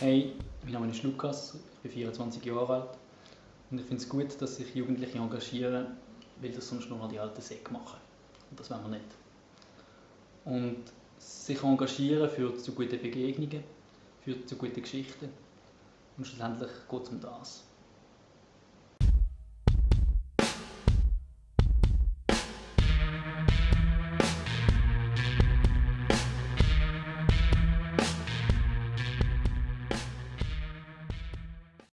Hey, mein Name ist Lukas, ich bin 24 Jahre alt und ich finde es gut, dass sich Jugendliche engagieren, weil das sonst nur mal die alten Säcke machen. Und das wollen wir nicht. Und sich engagieren führt zu guten Begegnungen, führt zu guten Geschichten und schlussendlich geht es um das.